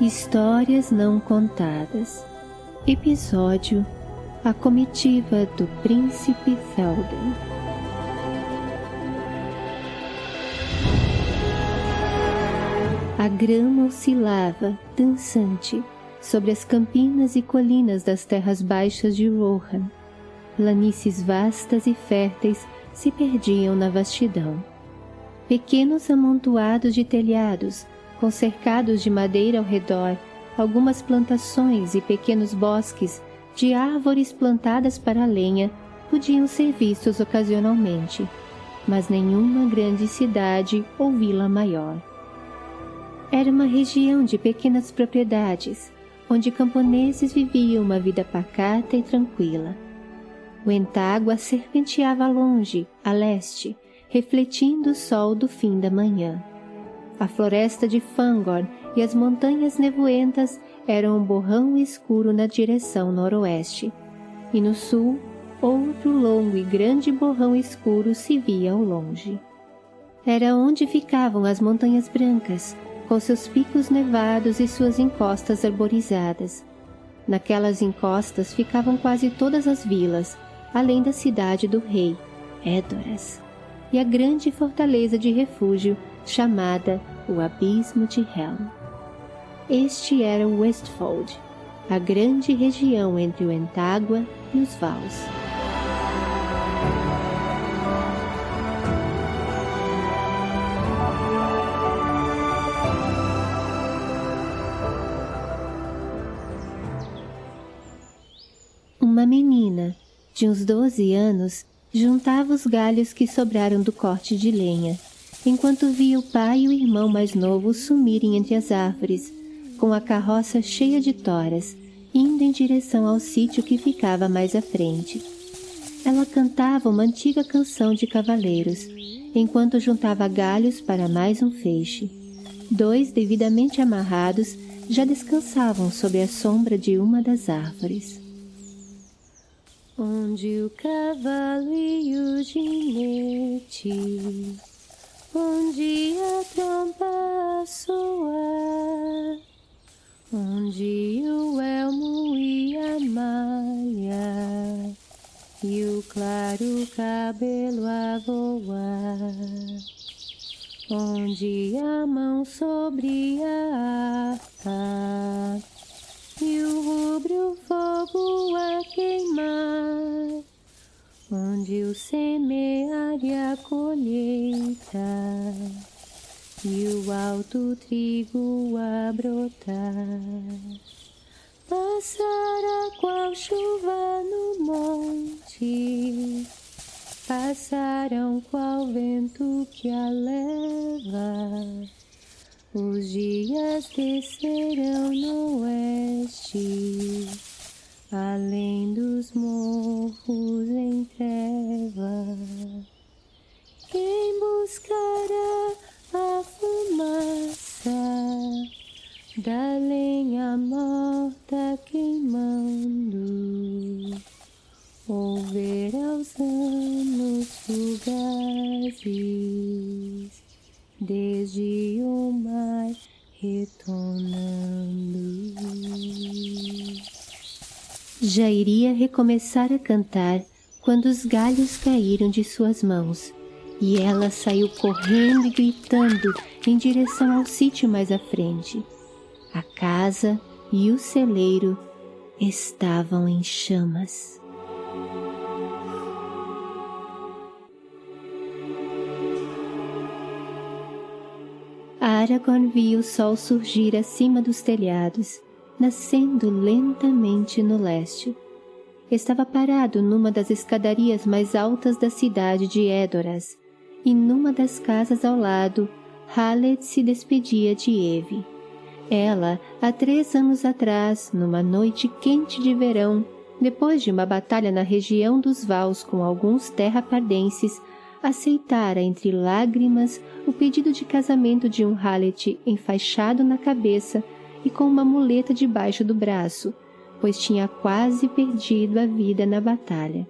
Histórias Não Contadas Episódio A Comitiva do Príncipe Thalden A grama oscilava, dançante, sobre as campinas e colinas das terras baixas de Rohan. Planícies vastas e férteis se perdiam na vastidão. Pequenos amontoados de telhados com cercados de madeira ao redor, algumas plantações e pequenos bosques de árvores plantadas para lenha podiam ser vistos ocasionalmente, mas nenhuma grande cidade ou vila maior. Era uma região de pequenas propriedades, onde camponeses viviam uma vida pacata e tranquila. O entágua serpenteava longe, a leste, refletindo o sol do fim da manhã. A floresta de Fangorn e as montanhas nevoentas eram um borrão escuro na direção noroeste, e no sul, outro longo e grande borrão escuro se via ao longe. Era onde ficavam as montanhas brancas, com seus picos nevados e suas encostas arborizadas. Naquelas encostas ficavam quase todas as vilas, além da cidade do rei, Edoras, e a grande fortaleza de refúgio chamada o Abismo de Helm. Este era o Westfold, a grande região entre o Entágua e os Vals. Uma menina, de uns doze anos, juntava os galhos que sobraram do corte de lenha enquanto via o pai e o irmão mais novo sumirem entre as árvores, com a carroça cheia de toras, indo em direção ao sítio que ficava mais à frente. Ela cantava uma antiga canção de cavaleiros, enquanto juntava galhos para mais um feixe. Dois, devidamente amarrados, já descansavam sob a sombra de uma das árvores. Onde o cavalo e o ginete onde a tromba soa, onde o elmo e a malha, e o claro cabelo a voar, onde a mão sobre a harpa, e o rubro fogo a queimar, onde o semear e a colheita e o alto trigo a brotar. Passará qual chuva no monte, passarão qual vento que a leva. Os dias descerão no oeste além dos morros em treva. Quem buscará a fumaça da lenha morta queimando, ou verá os anos fugazes desde o mar retornando. Já iria recomeçar a cantar quando os galhos caíram de suas mãos e ela saiu correndo e gritando em direção ao sítio mais à frente. A casa e o celeiro estavam em chamas. Aragorn viu o sol surgir acima dos telhados nascendo lentamente no leste. Estava parado numa das escadarias mais altas da cidade de Edoras, e numa das casas ao lado, Haled se despedia de Eve. Ela, há três anos atrás, numa noite quente de verão, depois de uma batalha na região dos Vals com alguns terrapardenses, aceitara entre lágrimas o pedido de casamento de um Hallet enfaixado na cabeça e com uma muleta debaixo do braço, pois tinha quase perdido a vida na batalha.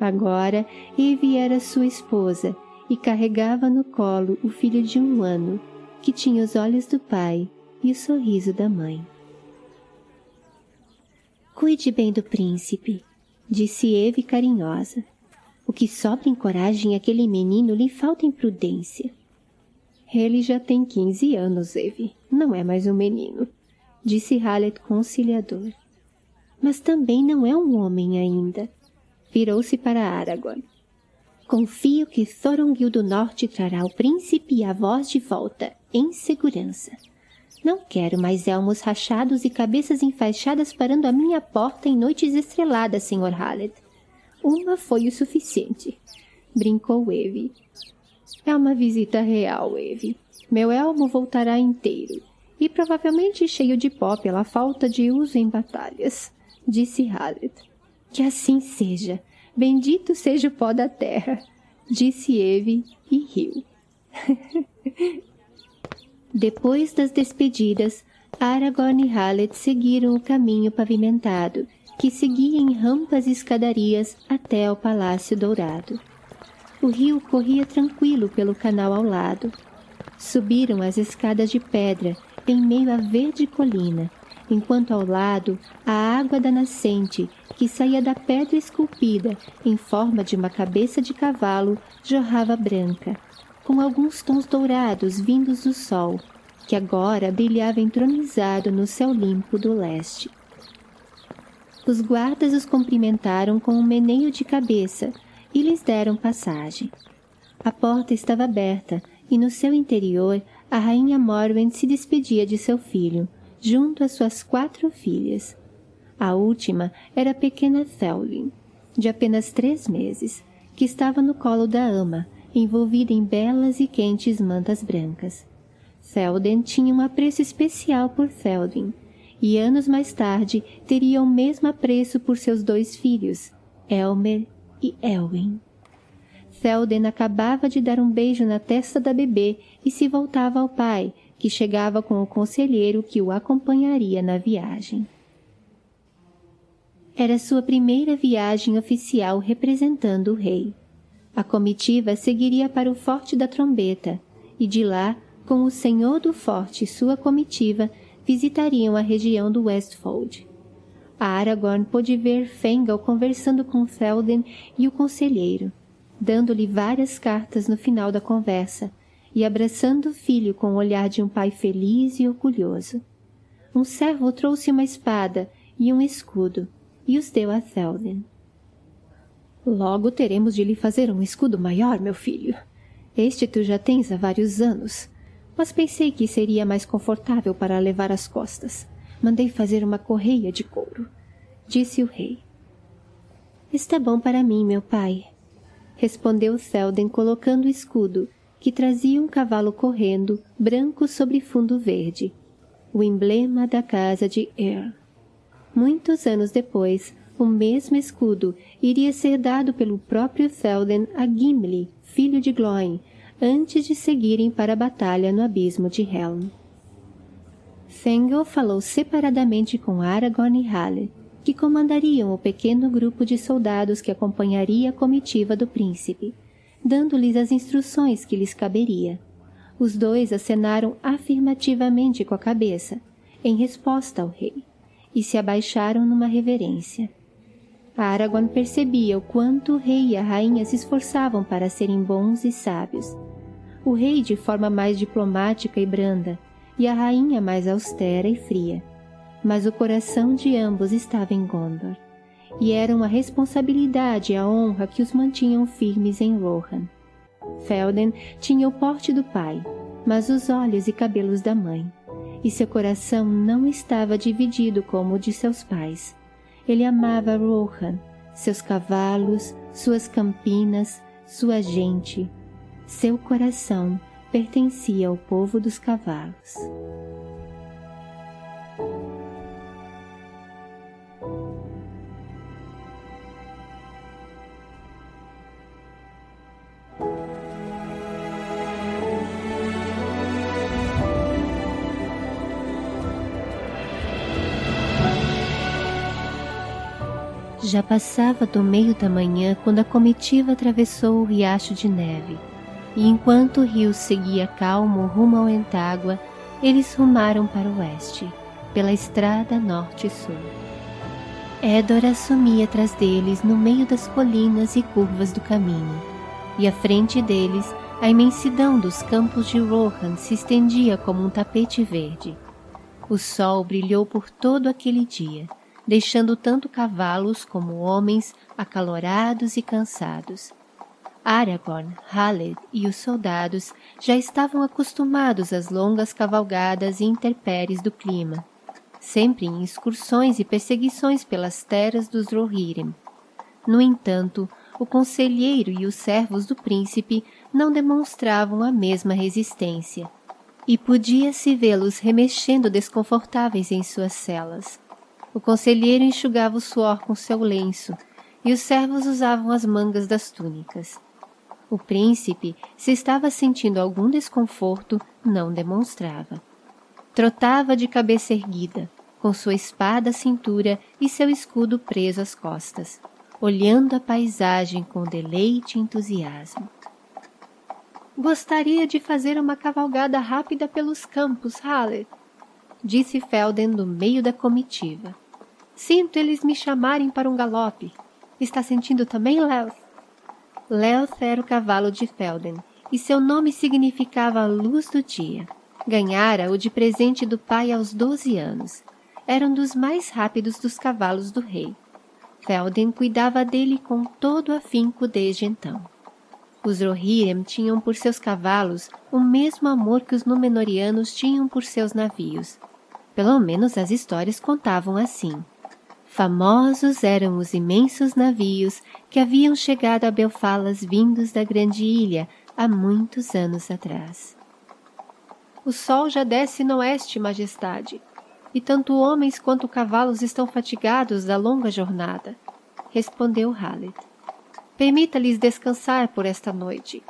Agora Eve era sua esposa e carregava no colo o filho de um ano, que tinha os olhos do pai e o sorriso da mãe. Cuide bem do príncipe, disse Eve carinhosa. O que sobra em coragem àquele menino lhe falta em prudência. Ele já tem quinze anos, Eve. Não é mais um menino, disse Hallet conciliador. Mas também não é um homem ainda. Virou-se para Aragorn. Confio que Thorongil do Norte trará o príncipe e a voz de volta, em segurança. Não quero mais elmos rachados e cabeças enfaixadas parando à minha porta em noites estreladas, Sr. Hallet. Uma foi o suficiente, brincou Eve. É uma visita real, Eve. Meu elmo voltará inteiro e provavelmente cheio de pó pela falta de uso em batalhas, disse Hallet. Que assim seja. Bendito seja o pó da terra, disse Eve e riu. Depois das despedidas, Aragorn e Hallet seguiram o caminho pavimentado, que seguia em rampas e escadarias até ao Palácio Dourado. O rio corria tranquilo pelo canal ao lado. Subiram as escadas de pedra em meio à verde colina, enquanto ao lado a água da nascente, que saía da pedra esculpida em forma de uma cabeça de cavalo, jorrava branca, com alguns tons dourados vindos do sol, que agora brilhava entronizado no céu limpo do leste. Os guardas os cumprimentaram com um meneio de cabeça e lhes deram passagem. A porta estava aberta e no seu interior a rainha Morwen se despedia de seu filho, junto às suas quatro filhas. A última era a pequena Thelwyn, de apenas três meses, que estava no colo da ama, envolvida em belas e quentes mantas brancas. Felden tinha um apreço especial por Feldin, e anos mais tarde teria o mesmo apreço por seus dois filhos, Elmer e Elwin. Felden acabava de dar um beijo na testa da bebê e se voltava ao pai, que chegava com o conselheiro que o acompanharia na viagem. Era sua primeira viagem oficial representando o rei. A comitiva seguiria para o Forte da Trombeta, e de lá, com o senhor do forte e sua comitiva, visitariam a região do Westfold. A Aragorn pôde ver Fengal conversando com Felden e o conselheiro, dando-lhe várias cartas no final da conversa e abraçando o filho com o olhar de um pai feliz e orgulhoso. Um servo trouxe uma espada e um escudo e os deu a Théoden. Logo teremos de lhe fazer um escudo maior, meu filho. Este tu já tens há vários anos, mas pensei que seria mais confortável para levar às costas. Mandei fazer uma correia de couro, disse o rei. Está bom para mim, meu pai, respondeu Selden colocando o escudo, que trazia um cavalo correndo, branco sobre fundo verde, o emblema da casa de Earl. Muitos anos depois, o mesmo escudo iria ser dado pelo próprio Théoden a Gimli, filho de Glóin, antes de seguirem para a batalha no abismo de Helm. Thengel falou separadamente com Aragorn e Halle, que comandariam o pequeno grupo de soldados que acompanharia a comitiva do príncipe, dando-lhes as instruções que lhes caberia. Os dois acenaram afirmativamente com a cabeça, em resposta ao rei, e se abaixaram numa reverência. Aragorn percebia o quanto o rei e a rainha se esforçavam para serem bons e sábios, o rei de forma mais diplomática e branda, e a rainha mais austera e fria. Mas o coração de ambos estava em Gondor, e era uma responsabilidade e a honra que os mantinham firmes em Rohan. Felden tinha o porte do pai, mas os olhos e cabelos da mãe, e seu coração não estava dividido como o de seus pais. Ele amava Rohan, seus cavalos, suas campinas, sua gente, seu coração pertencia ao povo dos cavalos. Já passava do meio da manhã quando a comitiva atravessou o riacho de neve e enquanto o rio seguia calmo rumo ao Entágua, eles rumaram para o oeste, pela estrada norte-sul. Edor assumia atrás deles no meio das colinas e curvas do caminho, e à frente deles a imensidão dos campos de Rohan se estendia como um tapete verde. O sol brilhou por todo aquele dia, deixando tanto cavalos como homens acalorados e cansados. Aragorn, Haled e os soldados já estavam acostumados às longas cavalgadas e intempéries do clima, sempre em excursões e perseguições pelas terras dos Rohirrim. No entanto, o conselheiro e os servos do príncipe não demonstravam a mesma resistência, e podia-se vê-los remexendo desconfortáveis em suas celas. O conselheiro enxugava o suor com seu lenço, e os servos usavam as mangas das túnicas. O príncipe, se estava sentindo algum desconforto, não demonstrava. Trotava de cabeça erguida, com sua espada à cintura e seu escudo preso às costas, olhando a paisagem com deleite e entusiasmo. Gostaria de fazer uma cavalgada rápida pelos campos, Haller, disse Felden do meio da comitiva. Sinto eles me chamarem para um galope. Está sentindo também, Lelth? Lelth era o cavalo de Felden, e seu nome significava luz do dia. Ganhara-o de presente do pai aos doze anos. Era um dos mais rápidos dos cavalos do rei. Felden cuidava dele com todo afinco desde então. Os Rohirrim tinham por seus cavalos o mesmo amor que os Númenóreanos tinham por seus navios. Pelo menos as histórias contavam assim. Famosos eram os imensos navios que haviam chegado a Belfalas vindos da grande ilha há muitos anos atrás. O sol já desce no oeste, majestade, e tanto homens quanto cavalos estão fatigados da longa jornada, respondeu Haled. Permita-lhes descansar por esta noite,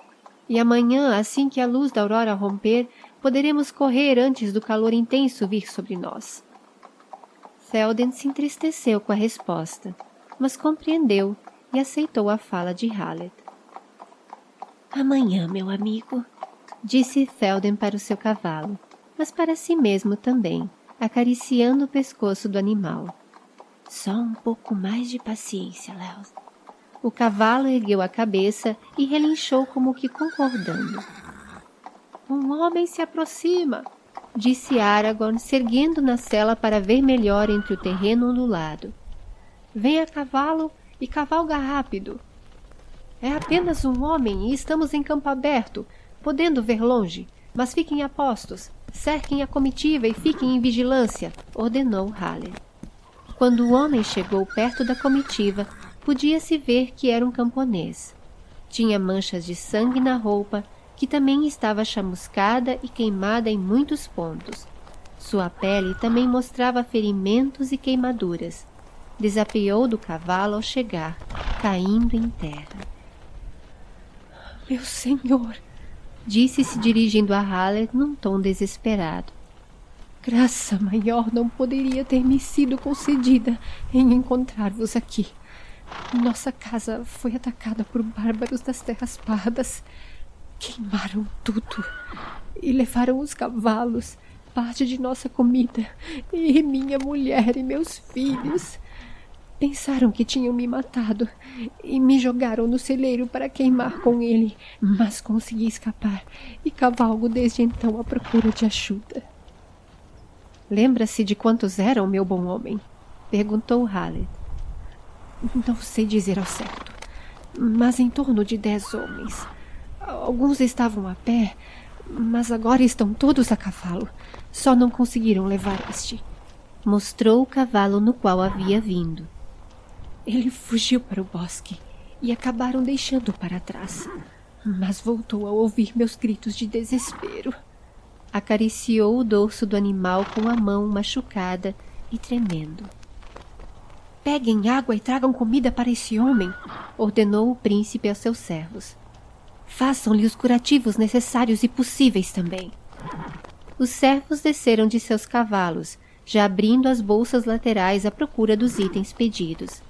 e amanhã, assim que a luz da aurora romper, poderemos correr antes do calor intenso vir sobre nós. Felden se entristeceu com a resposta, mas compreendeu e aceitou a fala de Hallet. Amanhã, meu amigo, disse Felden para o seu cavalo, mas para si mesmo também, acariciando o pescoço do animal. Só um pouco mais de paciência, Léo. O cavalo ergueu a cabeça e relinchou como que concordando. Um homem se aproxima, disse Aragorn, se erguendo na cela para ver melhor entre o terreno ondulado. Vem a cavalo e cavalga rápido. É apenas um homem e estamos em campo aberto, podendo ver longe, mas fiquem a postos, cerquem a comitiva e fiquem em vigilância, ordenou Halle. Quando o homem chegou perto da comitiva, podia-se ver que era um camponês. Tinha manchas de sangue na roupa que também estava chamuscada e queimada em muitos pontos. Sua pele também mostrava ferimentos e queimaduras. Desapeou do cavalo ao chegar, caindo em terra. Meu senhor, disse se dirigindo a Haller num tom desesperado. Graça maior não poderia ter me sido concedida em encontrar-vos aqui. Nossa casa foi atacada por bárbaros das terras pardas. Queimaram tudo e levaram os cavalos, parte de nossa comida e minha mulher e meus filhos. Pensaram que tinham me matado e me jogaram no celeiro para queimar com ele, mas consegui escapar e cavalgo desde então à procura de ajuda. Lembra-se de quantos eram, meu bom homem? perguntou Hallet. Não sei dizer ao certo, mas em torno de dez homens. Alguns estavam a pé, mas agora estão todos a cavalo. Só não conseguiram levar este. Mostrou o cavalo no qual havia vindo. Ele fugiu para o bosque e acabaram deixando para trás. Mas voltou a ouvir meus gritos de desespero. Acariciou o dorso do animal com a mão machucada e tremendo. Peguem água e tragam comida para esse homem, ordenou o príncipe aos seus servos. Façam-lhe os curativos necessários e possíveis também. Os servos desceram de seus cavalos, já abrindo as bolsas laterais à procura dos itens pedidos.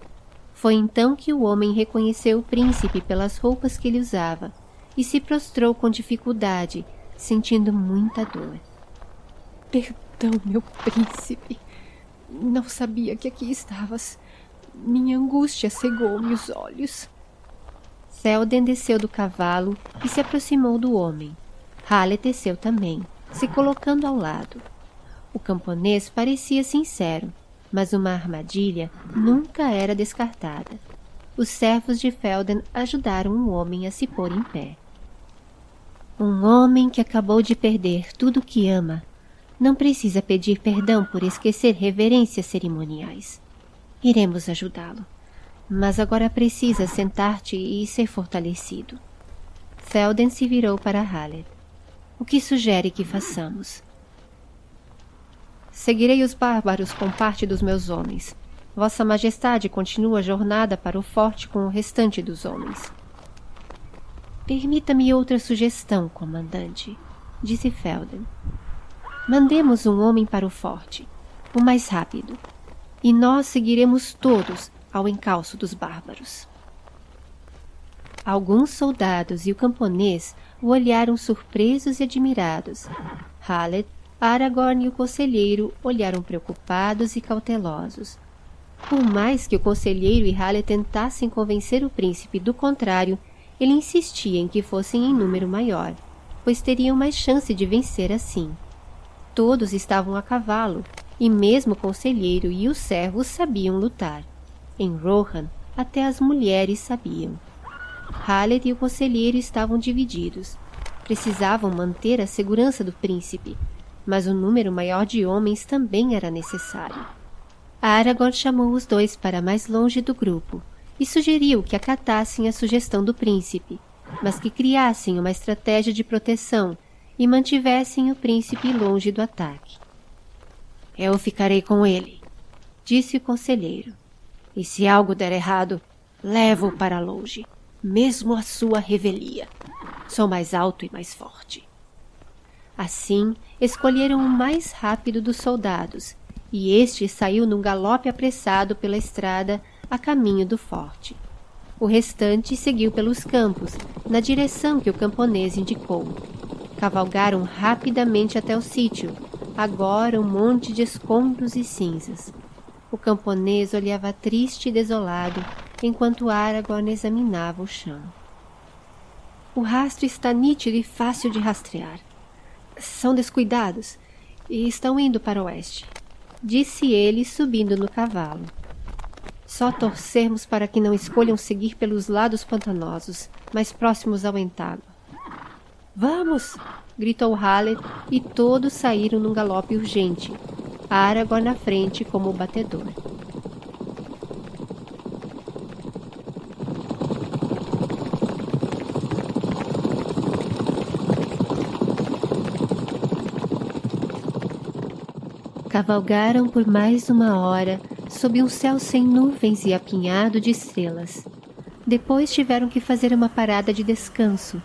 Foi então que o homem reconheceu o príncipe pelas roupas que ele usava e se prostrou com dificuldade, sentindo muita dor. Perdão, meu príncipe. Não sabia que aqui estavas. Minha angústia cegou-me os olhos. Selden desceu do cavalo e se aproximou do homem. Halle desceu também, se colocando ao lado. O camponês parecia sincero, mas uma armadilha nunca era descartada. Os servos de Felden ajudaram o homem a se pôr em pé. Um homem que acabou de perder tudo o que ama não precisa pedir perdão por esquecer reverências cerimoniais. Iremos ajudá-lo. Mas agora precisa sentar-te e ser fortalecido. Felden se virou para Haled. O que sugere que façamos? Seguirei os bárbaros com parte dos meus homens. Vossa Majestade continua a jornada para o forte com o restante dos homens. Permita-me outra sugestão, comandante, disse Felden. Mandemos um homem para o forte, o mais rápido, e nós seguiremos todos ao encalço dos bárbaros. Alguns soldados e o camponês o olharam surpresos e admirados. Hallet, Aragorn e o conselheiro olharam preocupados e cautelosos. Por mais que o conselheiro e Hallet tentassem convencer o príncipe do contrário, ele insistia em que fossem em número maior, pois teriam mais chance de vencer assim. Todos estavam a cavalo, e mesmo o conselheiro e os servos sabiam lutar. Em Rohan, até as mulheres sabiam. Hallet e o conselheiro estavam divididos. Precisavam manter a segurança do príncipe, mas um número maior de homens também era necessário. Aragorn chamou os dois para mais longe do grupo e sugeriu que acatassem a sugestão do príncipe, mas que criassem uma estratégia de proteção e mantivessem o príncipe longe do ataque. Eu ficarei com ele, disse o conselheiro. E se algo der errado, levo-o para longe, mesmo a sua revelia. Sou mais alto e mais forte. Assim, escolheram o mais rápido dos soldados, e este saiu num galope apressado pela estrada a caminho do forte. O restante seguiu pelos campos, na direção que o camponês indicou. Cavalgaram rapidamente até o sítio, agora um monte de escombros e cinzas. O camponês olhava triste e desolado, enquanto Aragorn examinava o chão. O rastro está nítido e fácil de rastrear. São descuidados e estão indo para o oeste, disse ele, subindo no cavalo. Só torcermos para que não escolham seguir pelos lados pantanosos, mais próximos ao entágua. Vamos! Gritou Hallet e todos saíram num galope urgente. Aragorn na frente como batedor. Cavalgaram por mais uma hora sob um céu sem nuvens e apinhado de estrelas. Depois tiveram que fazer uma parada de descanso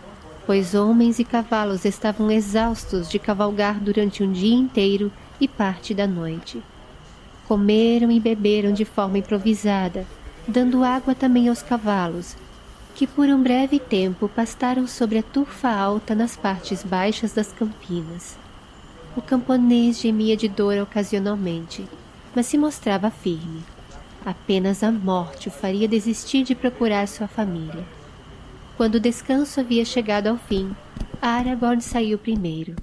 pois homens e cavalos estavam exaustos de cavalgar durante um dia inteiro e parte da noite. Comeram e beberam de forma improvisada, dando água também aos cavalos, que por um breve tempo pastaram sobre a turfa alta nas partes baixas das campinas. O camponês gemia de dor ocasionalmente, mas se mostrava firme. Apenas a morte o faria desistir de procurar sua família. Quando o descanso havia chegado ao fim, Aragorn saiu primeiro.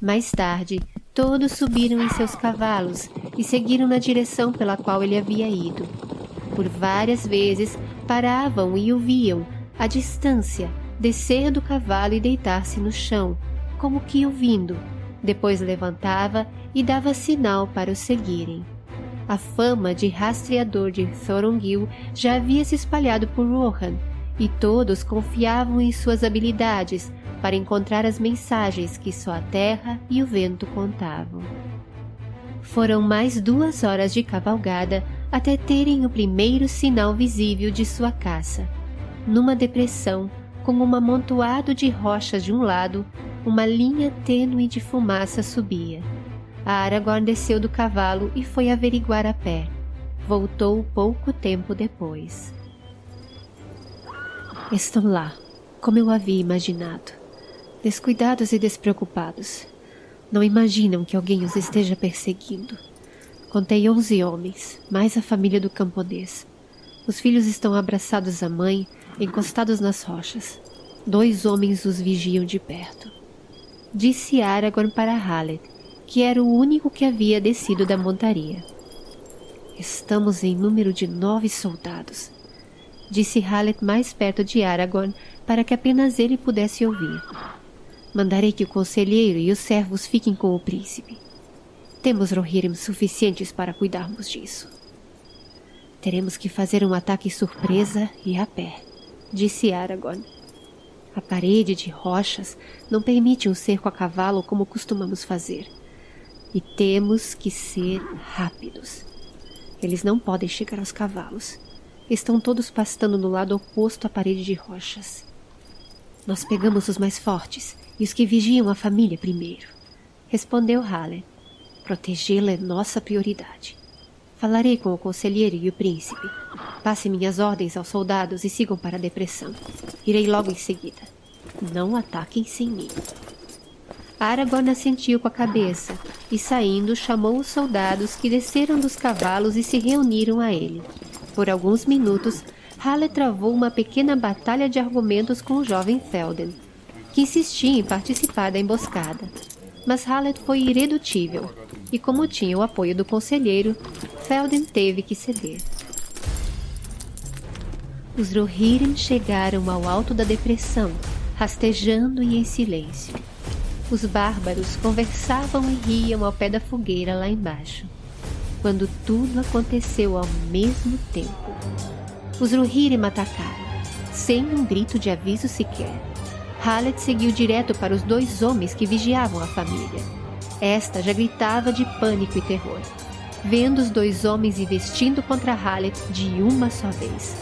Mais tarde, todos subiram em seus cavalos e seguiram na direção pela qual ele havia ido. Por várias vezes paravam e o viam, à distância, descer do cavalo e deitar-se no chão, como que ouvindo. Depois levantava e dava sinal para o seguirem. A fama de rastreador de Thorongil já havia se espalhado por Rohan, e todos confiavam em suas habilidades para encontrar as mensagens que só a terra e o vento contavam. Foram mais duas horas de cavalgada até terem o primeiro sinal visível de sua caça. Numa depressão, com um amontoado de rochas de um lado, uma linha tênue de fumaça subia. A Aragorn desceu do cavalo e foi averiguar a pé. Voltou pouco tempo depois. Estão lá, como eu havia imaginado, descuidados e despreocupados. Não imaginam que alguém os esteja perseguindo. Contei onze homens, mais a família do camponês. Os filhos estão abraçados à mãe, encostados nas rochas. Dois homens os vigiam de perto. Disse Aragorn para Haled, que era o único que havia descido da montaria. Estamos em número de nove soldados. Disse Haled mais perto de Aragorn para que apenas ele pudesse ouvir. Mandarei que o conselheiro e os servos fiquem com o príncipe. Temos Rohirrim suficientes para cuidarmos disso. Teremos que fazer um ataque surpresa e a pé, disse Aragorn. A parede de rochas não permite um cerco a cavalo como costumamos fazer. E temos que ser rápidos. Eles não podem chegar aos cavalos. Estão todos pastando no lado oposto à parede de rochas. Nós pegamos os mais fortes e os que vigiam a família primeiro. Respondeu Halle. Protegê-la é nossa prioridade. Falarei com o conselheiro e o príncipe. Passe minhas ordens aos soldados e sigam para a depressão. Irei logo em seguida. Não ataquem sem mim. Aragorn assentiu com a cabeça e, saindo, chamou os soldados que desceram dos cavalos e se reuniram a ele. Por alguns minutos, Halle travou uma pequena batalha de argumentos com o jovem Felden, que insistia em participar da emboscada. Mas Hallet foi irredutível, e como tinha o apoio do conselheiro, Felden teve que ceder. Os Rohirrim chegaram ao alto da depressão, rastejando e em silêncio. Os bárbaros conversavam e riam ao pé da fogueira lá embaixo, quando tudo aconteceu ao mesmo tempo. Os Rohirrim atacaram, sem um grito de aviso sequer. Hallet seguiu direto para os dois homens que vigiavam a família. Esta já gritava de pânico e terror, vendo os dois homens investindo contra Hallet de uma só vez.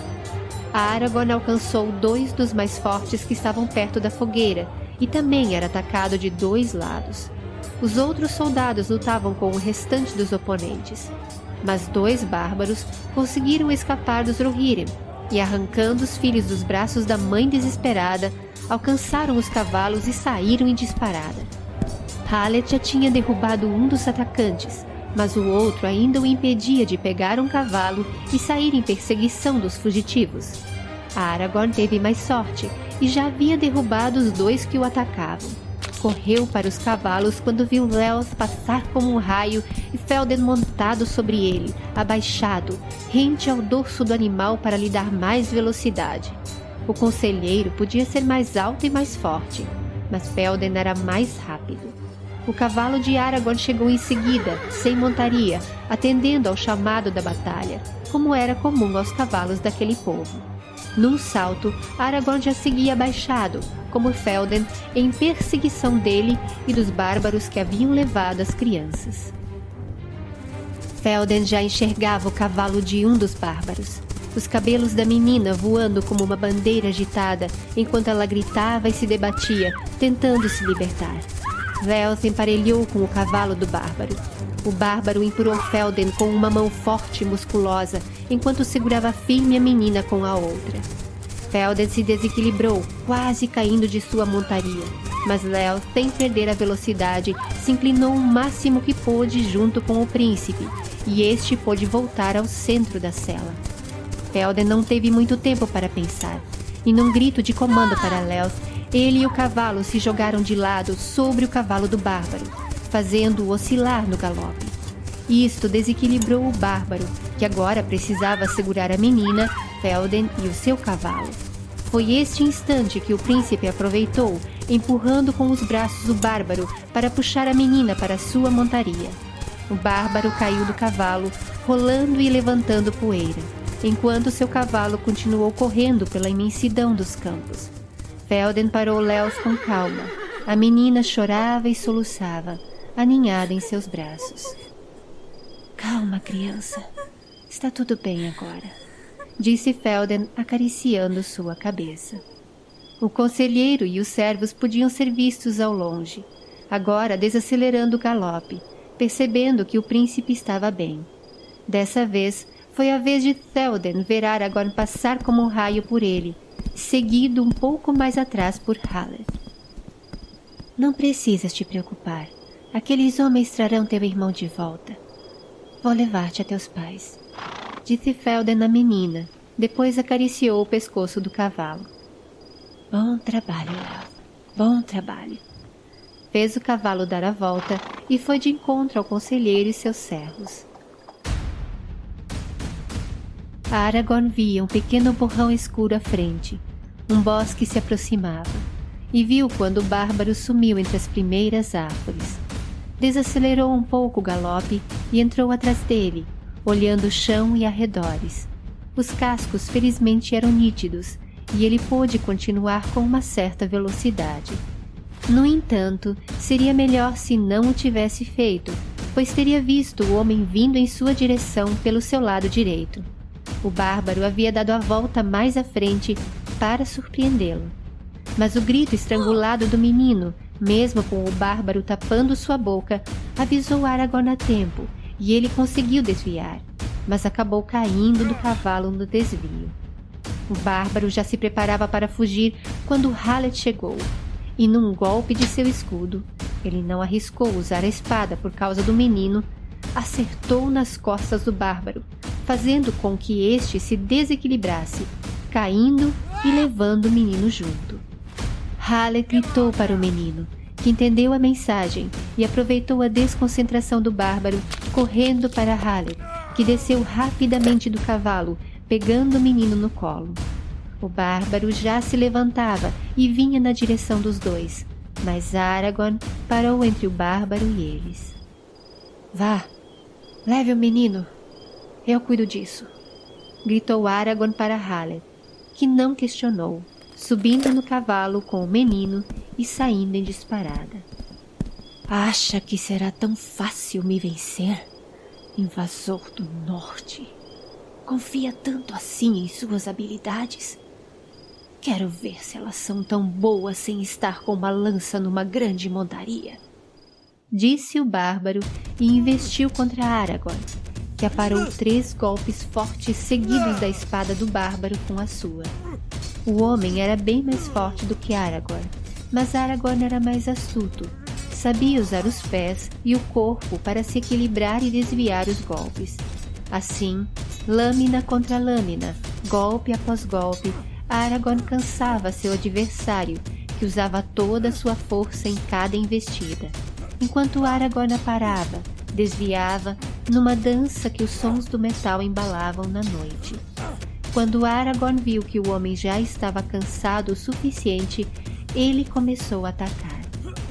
Aragorn alcançou dois dos mais fortes que estavam perto da fogueira e também era atacado de dois lados. Os outros soldados lutavam com o restante dos oponentes, mas dois bárbaros conseguiram escapar dos Rohirrim e, arrancando os filhos dos braços da mãe desesperada, alcançaram os cavalos e saíram em disparada. Hallet já tinha derrubado um dos atacantes, mas o outro ainda o impedia de pegar um cavalo e sair em perseguição dos fugitivos. Aragorn teve mais sorte e já havia derrubado os dois que o atacavam. Correu para os cavalos quando viu Leos passar como um raio e Felden montado sobre ele, abaixado, rente ao dorso do animal para lhe dar mais velocidade. O conselheiro podia ser mais alto e mais forte, mas Felden era mais rápido. O cavalo de Aragorn chegou em seguida, sem montaria, atendendo ao chamado da batalha, como era comum aos cavalos daquele povo. Num salto, Aragorn já seguia abaixado, como Felden, em perseguição dele e dos bárbaros que haviam levado as crianças. Felden já enxergava o cavalo de um dos bárbaros os cabelos da menina voando como uma bandeira agitada, enquanto ela gritava e se debatia, tentando se libertar. Vel emparelhou com o cavalo do bárbaro. O bárbaro empurrou Felden com uma mão forte e musculosa, enquanto segurava firme a menina com a outra. Felden se desequilibrou, quase caindo de sua montaria, mas Léo, sem perder a velocidade, se inclinou o máximo que pôde junto com o príncipe, e este pôde voltar ao centro da cela. Felden não teve muito tempo para pensar, e num grito de comando para Léo, ele e o cavalo se jogaram de lado sobre o cavalo do bárbaro, fazendo-o oscilar no galope. Isto desequilibrou o bárbaro, que agora precisava segurar a menina, Felden e o seu cavalo. Foi este instante que o príncipe aproveitou, empurrando com os braços o bárbaro para puxar a menina para sua montaria. O bárbaro caiu do cavalo, rolando e levantando poeira enquanto seu cavalo continuou correndo pela imensidão dos campos. Felden parou Léos com calma. A menina chorava e soluçava, aninhada em seus braços. Calma, criança. Está tudo bem agora, disse Felden, acariciando sua cabeça. O conselheiro e os servos podiam ser vistos ao longe, agora desacelerando o galope, percebendo que o príncipe estava bem. Dessa vez, foi a vez de Théoden ver Aragorn passar como um raio por ele, seguido um pouco mais atrás por Haller. Não precisas te preocupar. Aqueles homens trarão teu irmão de volta. Vou levar-te a teus pais. Disse Felden à menina, depois acariciou o pescoço do cavalo. Bom trabalho, Léo. Bom trabalho. Fez o cavalo dar a volta e foi de encontro ao conselheiro e seus servos. Aragorn via um pequeno borrão escuro à frente. Um bosque se aproximava. E viu quando o bárbaro sumiu entre as primeiras árvores. Desacelerou um pouco o galope e entrou atrás dele, olhando o chão e arredores. Os cascos felizmente eram nítidos e ele pôde continuar com uma certa velocidade. No entanto, seria melhor se não o tivesse feito, pois teria visto o homem vindo em sua direção pelo seu lado direito. O bárbaro havia dado a volta mais à frente para surpreendê-lo. Mas o grito estrangulado do menino, mesmo com o bárbaro tapando sua boca, avisou Aragorn a tempo e ele conseguiu desviar, mas acabou caindo do cavalo no desvio. O bárbaro já se preparava para fugir quando Hallet chegou, e num golpe de seu escudo, ele não arriscou usar a espada por causa do menino, acertou nas costas do bárbaro, fazendo com que este se desequilibrasse, caindo e levando o menino junto. Hallet gritou para o menino, que entendeu a mensagem e aproveitou a desconcentração do bárbaro, correndo para Hallet, que desceu rapidamente do cavalo, pegando o menino no colo. O bárbaro já se levantava e vinha na direção dos dois, mas Aragorn parou entre o bárbaro e eles. Vá, leve o menino. Eu cuido disso. Gritou Aragorn para Hallet, que não questionou, subindo no cavalo com o menino e saindo em disparada. Acha que será tão fácil me vencer, invasor do norte? Confia tanto assim em suas habilidades? Quero ver se elas são tão boas sem estar com uma lança numa grande montaria. Disse o bárbaro e investiu contra Aragorn, que aparou três golpes fortes seguidos da espada do bárbaro com a sua. O homem era bem mais forte do que Aragorn, mas Aragorn era mais astuto. Sabia usar os pés e o corpo para se equilibrar e desviar os golpes. Assim, lâmina contra lâmina, golpe após golpe, Aragorn cansava seu adversário, que usava toda a sua força em cada investida. Enquanto Aragorn parava, desviava, numa dança que os sons do metal embalavam na noite. Quando Aragorn viu que o homem já estava cansado o suficiente, ele começou a atacar.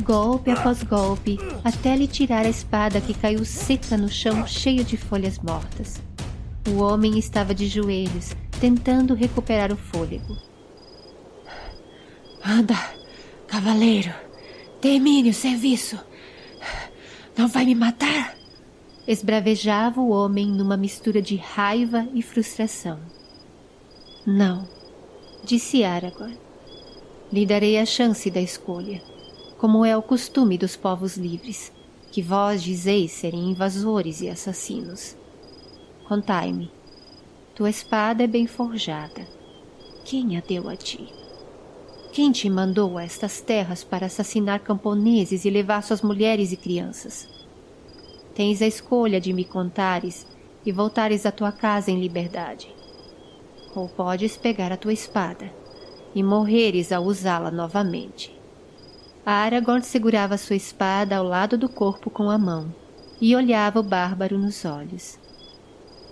Golpe após golpe, até lhe tirar a espada que caiu seca no chão cheio de folhas mortas. O homem estava de joelhos, tentando recuperar o fôlego. Anda, cavaleiro, termine o serviço. Não vai me matar? Esbravejava o homem numa mistura de raiva e frustração. Não, disse Aragorn. Lhe darei a chance da escolha, como é o costume dos povos livres, que vós dizeis serem invasores e assassinos. Contai-me, tua espada é bem forjada. Quem a deu a ti? Quem te mandou a estas terras para assassinar camponeses e levar suas mulheres e crianças? Tens a escolha de me contares e voltares à tua casa em liberdade. Ou podes pegar a tua espada e morreres ao usá-la novamente. Aragorn segurava sua espada ao lado do corpo com a mão e olhava o bárbaro nos olhos.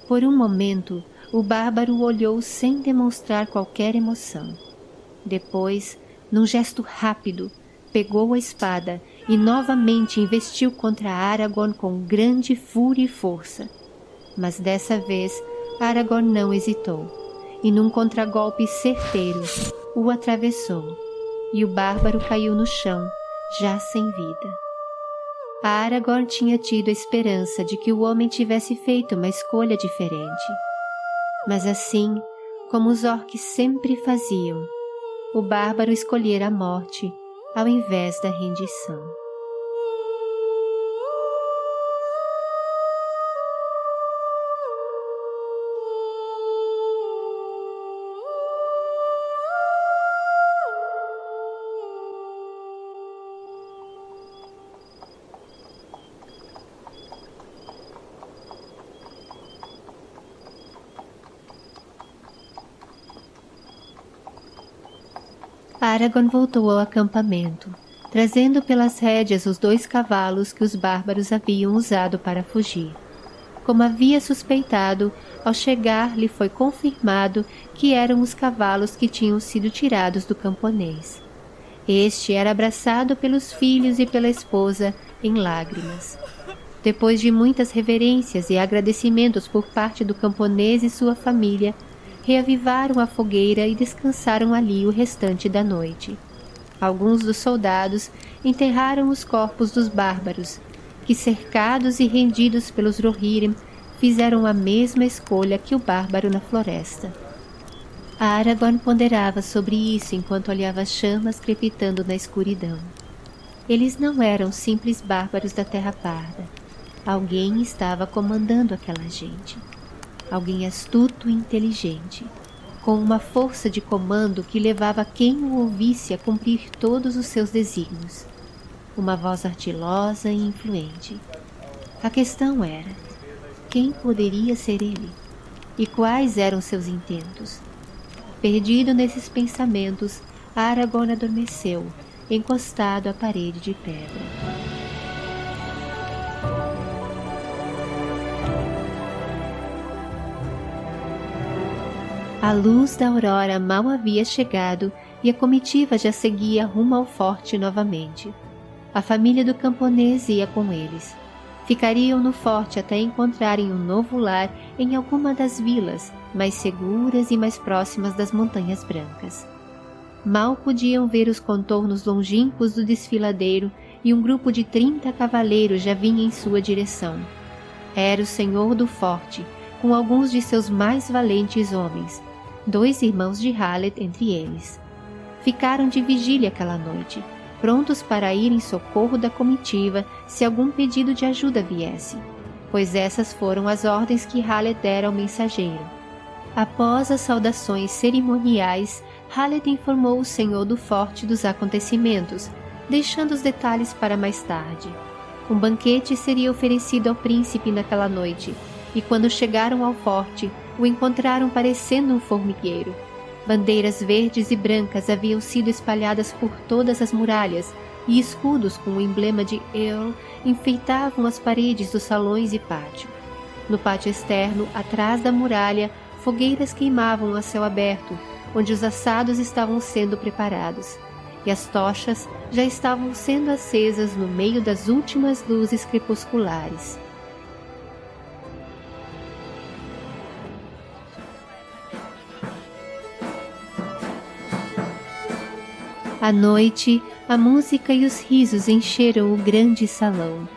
Por um momento, o bárbaro olhou sem demonstrar qualquer emoção. Depois, num gesto rápido, pegou a espada e novamente investiu contra Aragorn com grande fúria e força. Mas dessa vez, Aragorn não hesitou, e num contragolpe certeiro, o atravessou, e o bárbaro caiu no chão, já sem vida. Aragorn tinha tido a esperança de que o homem tivesse feito uma escolha diferente. Mas assim, como os orques sempre faziam, o bárbaro escolhera a morte ao invés da rendição. Aragorn voltou ao acampamento, trazendo pelas rédeas os dois cavalos que os bárbaros haviam usado para fugir. Como havia suspeitado, ao chegar lhe foi confirmado que eram os cavalos que tinham sido tirados do camponês. Este era abraçado pelos filhos e pela esposa em lágrimas. Depois de muitas reverências e agradecimentos por parte do camponês e sua família, reavivaram a fogueira e descansaram ali o restante da noite. Alguns dos soldados enterraram os corpos dos bárbaros, que cercados e rendidos pelos Rohirrim, fizeram a mesma escolha que o bárbaro na floresta. Aragorn ponderava sobre isso enquanto olhava as chamas crepitando na escuridão. Eles não eram simples bárbaros da Terra Parda. Alguém estava comandando aquela gente. Alguém astuto e inteligente com uma força de comando que levava quem o ouvisse a cumprir todos os seus desígnios. Uma voz ardilosa e influente. A questão era, quem poderia ser ele? E quais eram seus intentos? Perdido nesses pensamentos, Aragorn adormeceu, encostado à parede de pedra. A luz da aurora mal havia chegado e a comitiva já seguia rumo ao forte novamente. A família do camponês ia com eles. Ficariam no forte até encontrarem um novo lar em alguma das vilas mais seguras e mais próximas das Montanhas Brancas. Mal podiam ver os contornos longínquos do desfiladeiro e um grupo de trinta cavaleiros já vinha em sua direção. Era o senhor do forte, com alguns de seus mais valentes homens, dois irmãos de Hallet entre eles. Ficaram de vigília aquela noite, prontos para ir em socorro da comitiva se algum pedido de ajuda viesse, pois essas foram as ordens que Hallet dera ao mensageiro. Após as saudações cerimoniais, Hallet informou o senhor do forte dos acontecimentos, deixando os detalhes para mais tarde. Um banquete seria oferecido ao príncipe naquela noite, e quando chegaram ao forte, o encontraram parecendo um formigueiro. Bandeiras verdes e brancas haviam sido espalhadas por todas as muralhas e escudos com o emblema de Earl enfeitavam as paredes dos salões e pátio. No pátio externo, atrás da muralha, fogueiras queimavam a céu aberto, onde os assados estavam sendo preparados, e as tochas já estavam sendo acesas no meio das últimas luzes crepusculares. À noite, a música e os risos encheram o grande salão.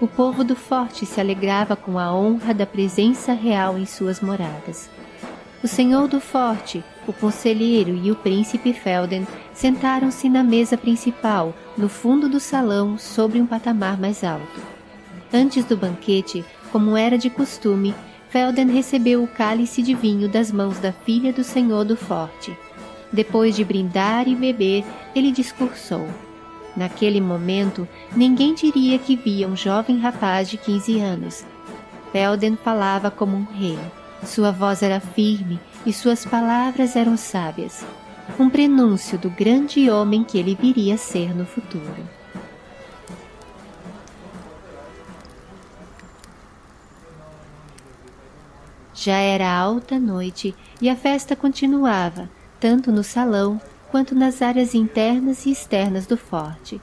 O povo do forte se alegrava com a honra da presença real em suas moradas. O senhor do forte, o conselheiro e o príncipe Felden sentaram-se na mesa principal, no fundo do salão, sobre um patamar mais alto. Antes do banquete, como era de costume, Felden recebeu o cálice de vinho das mãos da filha do senhor do forte. Depois de brindar e beber, ele discursou. Naquele momento, ninguém diria que via um jovem rapaz de 15 anos. Felden falava como um rei. Sua voz era firme e suas palavras eram sábias. Um prenúncio do grande homem que ele viria a ser no futuro. Já era alta noite e a festa continuava, tanto no salão quanto nas áreas internas e externas do forte.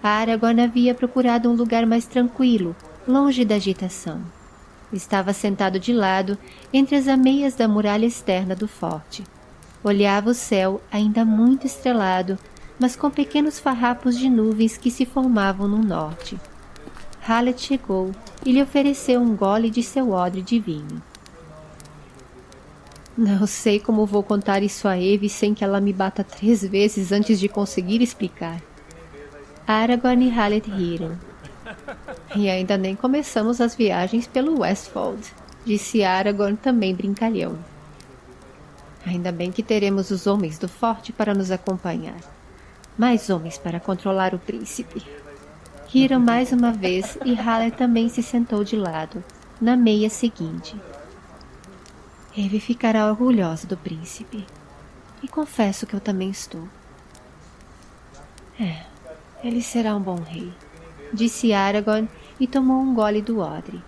Aragorn havia procurado um lugar mais tranquilo, longe da agitação. Estava sentado de lado, entre as ameias da muralha externa do forte. Olhava o céu ainda muito estrelado, mas com pequenos farrapos de nuvens que se formavam no norte. Hallet chegou e lhe ofereceu um gole de seu odre de vinho. Não sei como vou contar isso a Eve sem que ela me bata três vezes antes de conseguir explicar. Aragorn e Hallet riram. E ainda nem começamos as viagens pelo Westfold, disse Aragorn também brincalhão. Ainda bem que teremos os homens do forte para nos acompanhar. Mais homens para controlar o príncipe. Riram mais uma vez e Hallet também se sentou de lado, na meia seguinte. Eve ficará orgulhosa do príncipe. E confesso que eu também estou. É, ele será um bom rei, disse Aragorn e tomou um gole do odre.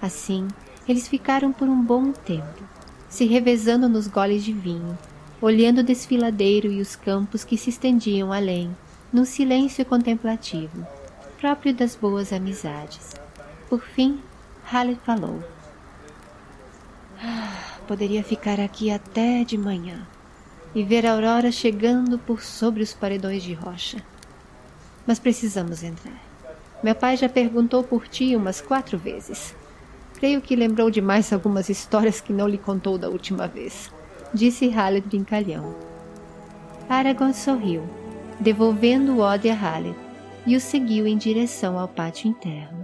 Assim, eles ficaram por um bom tempo, se revezando nos goles de vinho, olhando o desfiladeiro e os campos que se estendiam além, num silêncio contemplativo, próprio das boas amizades. Por fim, Halle falou. Ah, poderia ficar aqui até de manhã e ver a aurora chegando por sobre os paredões de rocha. Mas precisamos entrar. Meu pai já perguntou por ti umas quatro vezes. Creio que lembrou de mais algumas histórias que não lhe contou da última vez, disse Haled brincalhão. Aragorn sorriu, devolvendo o ode a Haled, e o seguiu em direção ao pátio interno.